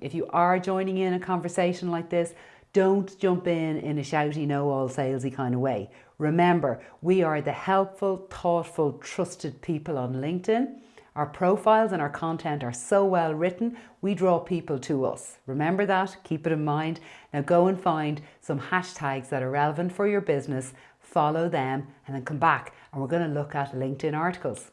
If you are joining in a conversation like this, don't jump in in a shouty, know all salesy kind of way. Remember, we are the helpful, thoughtful, trusted people on LinkedIn. Our profiles and our content are so well written, we draw people to us. Remember that, keep it in mind. Now go and find some hashtags that are relevant for your business, follow them, and then come back and we're going to look at LinkedIn articles.